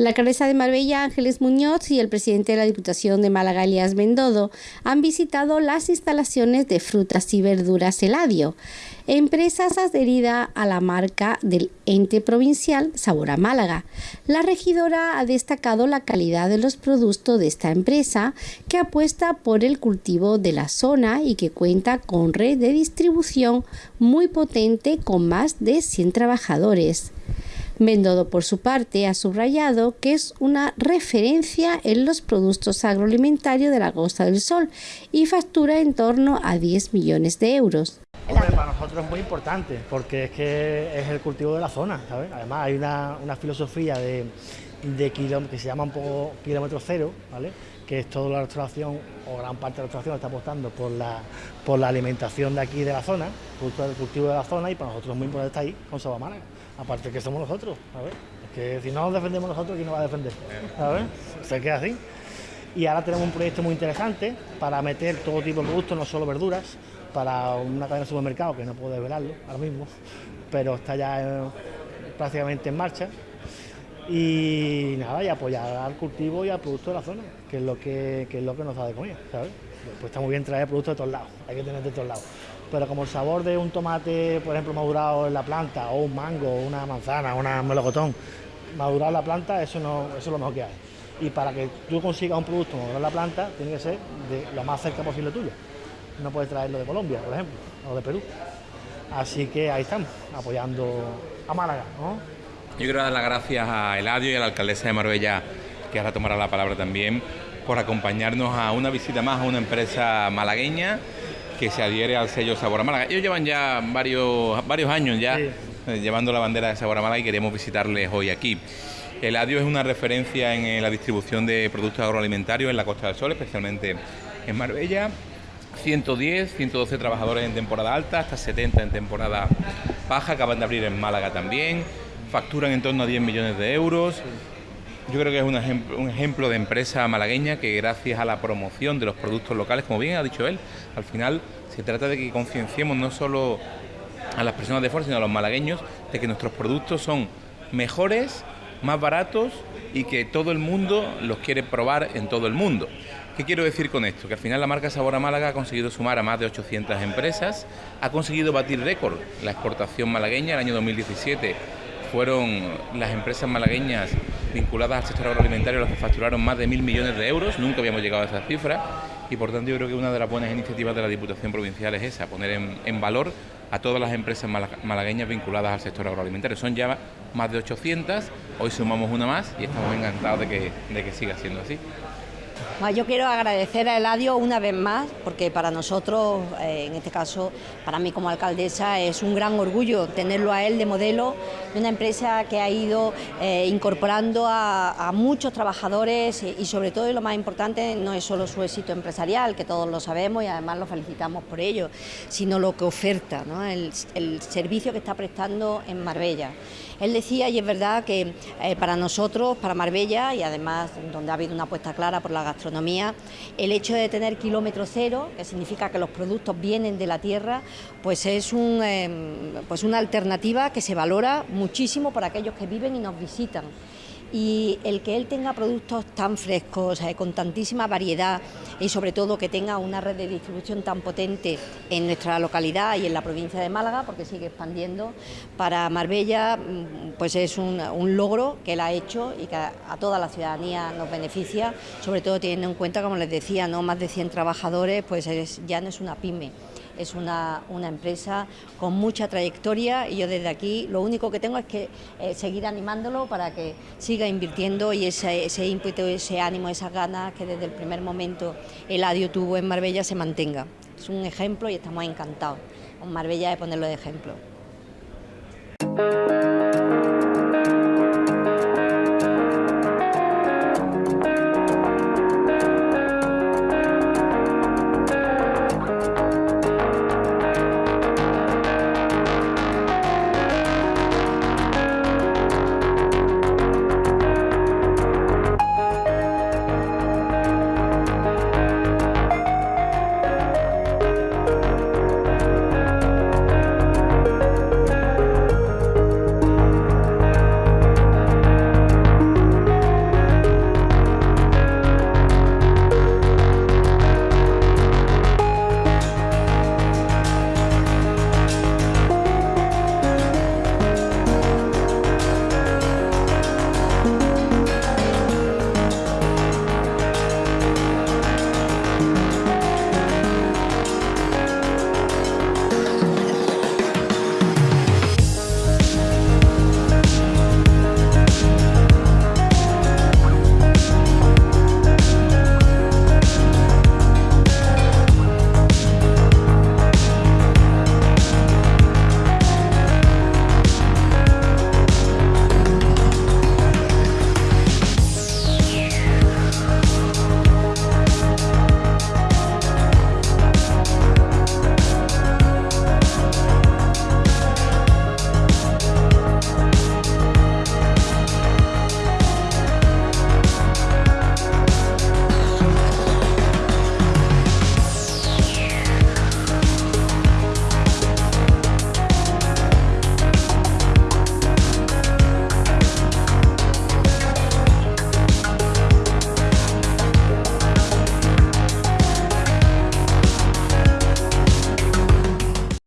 La alcaldesa de Marbella, Ángeles Muñoz, y el presidente de la Diputación de Málaga, Elías Bendodo, han visitado las instalaciones de frutas y verduras Eladio, empresas adherida a la marca del ente provincial Sabor a Málaga. La regidora ha destacado la calidad de los productos de esta empresa, que apuesta por el cultivo de la zona y que cuenta con red de distribución muy potente con más de 100 trabajadores. Mendodo, por su parte, ha subrayado que es una referencia en los productos agroalimentarios de la Costa del Sol y factura en torno a 10 millones de euros. para nosotros es muy importante porque es que es el cultivo de la zona. Además hay una, filosofía de, de que se llama un poco kilómetro cero, ¿vale? que es toda la restauración o gran parte de la restauración está apostando por la, por la alimentación de aquí de la zona, justo el cultivo de la zona y para nosotros es muy importante estar ahí con Sabamana aparte que somos nosotros, ¿sabes? Es que si no nos defendemos nosotros, ¿quién nos va a defender? ¿Sabes? Se queda así. Y ahora tenemos un proyecto muy interesante para meter todo tipo de productos, no solo verduras, para una cadena de supermercado, que no puedo desvelarlo ahora mismo, pero está ya prácticamente en marcha. Y nada, y apoyar al cultivo y al producto de la zona, que es lo que, es lo que nos da de comer, ¿sabes? Pues está muy bien traer productos de todos lados, hay que tener de todos lados pero como el sabor de un tomate, por ejemplo, madurado en la planta, o un mango, una manzana, una melocotón, madurado en la planta, eso, no, eso es lo mejor que hay. Y para que tú consigas un producto madurado en la planta, tiene que ser de lo más cerca posible tuyo. No puedes traerlo de Colombia, por ejemplo, o de Perú. Así que ahí estamos, apoyando a Málaga. Yo quiero dar las gracias a Eladio y a la alcaldesa de Marbella, que ahora tomará la palabra también, por acompañarnos a una visita más a una empresa malagueña que se adhiere al sello Sabor a Málaga. Ellos llevan ya varios, varios años ya eh, llevando la bandera de Sabor a Málaga y queremos visitarles hoy aquí. El Adiós es una referencia en eh, la distribución de productos agroalimentarios en la Costa del Sol, especialmente en Marbella. 110, 112 trabajadores en temporada alta, hasta 70 en temporada baja, acaban de abrir en Málaga también, facturan en torno a 10 millones de euros, yo creo que es un ejemplo, de empresa malagueña que gracias a la promoción de los productos locales, como bien ha dicho él, al final se trata de que concienciemos no solo a las personas de fuera, sino a los malagueños, de que nuestros productos son mejores, más baratos y que todo el mundo los quiere probar en todo el mundo. ¿Qué quiero decir con esto? Que al final la marca Sabor a Málaga ha conseguido sumar a más de 800 empresas, ha conseguido batir récord la exportación malagueña el año 2017 fueron las empresas malagueñas vinculadas al sector agroalimentario las que facturaron más de mil millones de euros, nunca habíamos llegado a esa cifra y por tanto yo creo que una de las buenas iniciativas de la Diputación Provincial es esa, poner en, valor a todas las empresas malagueñas vinculadas al sector agroalimentario. Son ya más de 800, hoy sumamos una más y estamos encantados de que, de que siga siendo así. Yo quiero agradecer a Eladio una vez más, porque para nosotros, eh, en este caso, para mí como alcaldesa, es un gran orgullo tenerlo a él de modelo de una empresa que ha ido eh, incorporando a, muchos trabajadores y, sobre todo, y lo más importante, no es solo su éxito empresarial, que todos lo sabemos y además lo felicitamos por ello, sino lo que oferta, el, servicio que está prestando en Marbella. Él decía, y es verdad, que eh, para nosotros, para Marbella, y además donde ha habido una apuesta clara por la gastronomía, el hecho de tener kilómetro cero, que significa que los productos vienen de la tierra, pues es un, em, pues una alternativa que se valora muchísimo por aquellos que viven y nos visitan y el que él tenga productos tan frescos, con tantísima variedad y sobre todo que tenga una red de distribución tan potente en nuestra localidad y en la provincia de Málaga, porque sigue expandiendo, para Marbella mm, pues es un, logro que él ha hecho y que a, toda la ciudadanía nos beneficia, sobre todo teniendo en cuenta, como les decía, no más de 100 trabajadores, pues ya no es una pyme es una, empresa con mucha trayectoria y yo desde aquí lo único que tengo es que eh, seguir animándolo para que siga invirtiendo y ese, ese ímpetu, ese ánimo, esas ganas que desde el primer momento el ADIO tuvo en Marbella se mantenga. Es un ejemplo y estamos encantados con Marbella de ponerlo de ejemplo.